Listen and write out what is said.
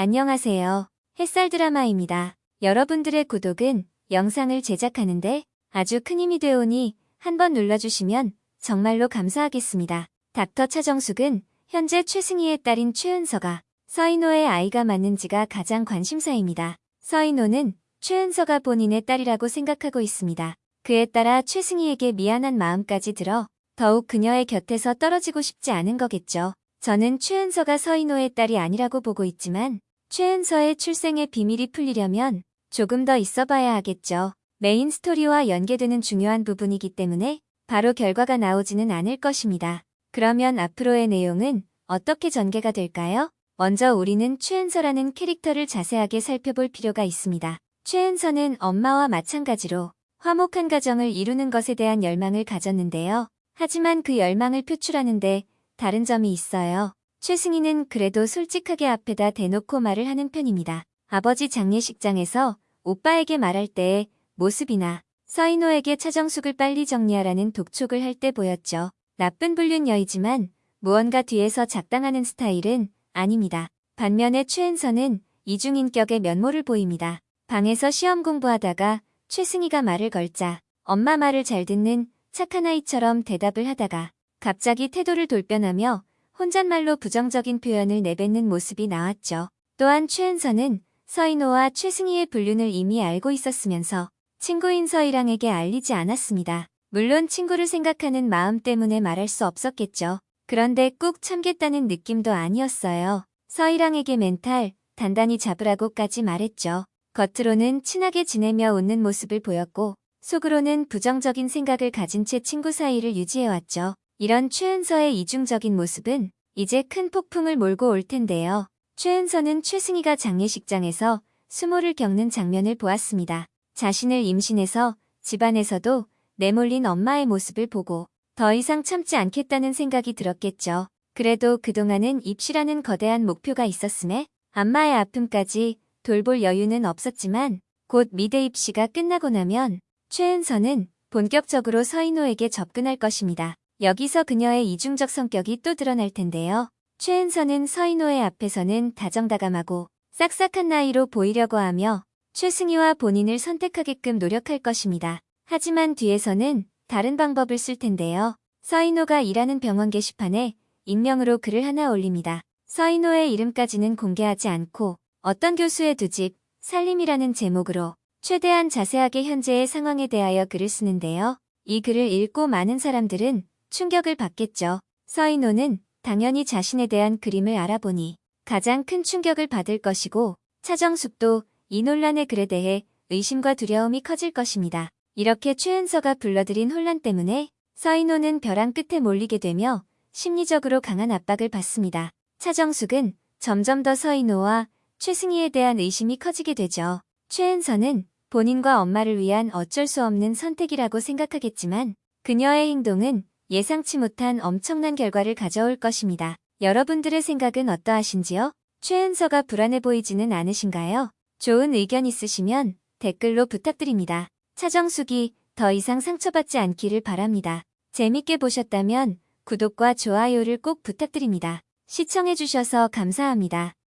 안녕하세요. 햇살 드라마입니다. 여러분들의 구독은 영상을 제작하는데 아주 큰 힘이 되오니 한번 눌러주시면 정말로 감사하겠습니다. 닥터 차정숙은 현재 최승희의 딸인 최은서가 서인호의 아이가 맞는지가 가장 관심사입니다. 서인호는 최은서가 본인의 딸이라고 생각하고 있습니다. 그에 따라 최승희에게 미안한 마음까지 들어 더욱 그녀의 곁에서 떨어지고 싶지 않은 거겠죠. 저는 최은서가 서인호의 딸이 아니라고 보고 있지만 최은서의 출생의 비밀이 풀리려면 조금 더 있어봐야 하겠죠. 메인 스토리와 연계되는 중요한 부분이기 때문에 바로 결과가 나오지는 않을 것입니다. 그러면 앞으로의 내용은 어떻게 전개가 될까요? 먼저 우리는 최은서라는 캐릭터를 자세하게 살펴볼 필요가 있습니다. 최은서는 엄마와 마찬가지로 화목한 가정을 이루는 것에 대한 열망을 가졌는데요. 하지만 그 열망을 표출하는데 다른 점이 있어요. 최승희는 그래도 솔직하게 앞에다 대놓고 말을 하는 편입니다. 아버지 장례식장에서 오빠에게 말할 때의 모습이나 서인호에게 차정숙을 빨리 정리하라는 독촉을 할 때 보였죠. 나쁜 불륜 여이지만 무언가 뒤에서 작당하는 스타일은 아닙니다. 반면에 최은서는 이중인격의 면모를 보입니다. 방에서 시험 공부하다가 최승희가 말을 걸자 엄마 말을 잘 듣는 착한 아이처럼 대답을 하다가 갑자기 태도를 돌변하며 혼잣말로 부정적인 표현을 내뱉는 모습이 나왔죠. 또한 최은서는 서인호와 최승희의 불륜을 이미 알고 있었으면서 친구인 서희랑에게 알리지 않았습니다. 물론 친구를 생각하는 마음 때문에 말할 수 없었겠죠. 그런데 꾹 참겠다는 느낌도 아니었어요. 서희랑에게 멘탈 단단히 잡으라고까지 말했죠. 겉으로는 친하게 지내며 웃는 모습을 보였고 속으로는 부정적인 생각을 가진 채 친구 사이를 유지해왔죠. 이런 최은서의 이중적인 모습은 이제 큰 폭풍을 몰고 올 텐데요. 최은서는 최승희가 장례식장에서 수모를 겪는 장면을 보았습니다. 자신을 임신해서 집안에서도 내몰린 엄마의 모습을 보고 더 이상 참지 않겠다는 생각이 들었겠죠. 그래도 그동안은 입시라는 거대한 목표가 있었음에 안마의 아픔까지 돌볼 여유는 없었지만 곧 미대 입시가 끝나고 나면 최은서는 본격적으로 서인호에게 접근할 것입니다. 여기서 그녀의 이중적 성격이 또 드러날 텐데요. 최은서는 서인호의 앞에서는 다정다감하고 싹싹한 나이로 보이려고 하며 최승희와 본인을 선택하게끔 노력할 것입니다. 하지만 뒤에서는 다른 방법을 쓸 텐데요. 서인호가 일하는 병원 게시판에 익명으로 글을 하나 올립니다. 서인호의 이름까지는 공개하지 않고 어떤 교수의 두 집, 살림이라는 제목으로 최대한 자세하게 현재의 상황에 대하여 글을 쓰는데요. 이 글을 읽고 많은 사람들은 충격을 받겠죠. 서인호는 당연히 자신에 대한 그림을 알아보니 가장 큰 충격을 받을 것이고 차정숙도 이 논란의 글에 대해 의심과 두려움이 커질 것입니다. 이렇게 최은서가 불러들인 혼란 때문에 서인호는 벼랑 끝에 몰리게 되며 심리적으로 강한 압박을 받습니다. 차정숙은 점점 더 서인호와 최승희에 대한 의심이 커지게 되죠. 최은서는 본인과 엄마를 위한 어쩔 수 없는 선택이라고 생각하겠지만 그녀의 행동은 예상치 못한 엄청난 결과를 가져올 것입니다. 여러분들의 생각은 어떠하신지요? 최은서가 불안해 보이지는 않으신가요? 좋은 의견 있으시면 댓글로 부탁드립니다. 차정숙이 더 이상 상처받지 않기를 바랍니다. 재밌게 보셨다면 구독과 좋아요를 꼭 부탁드립니다. 시청해주셔서 감사합니다.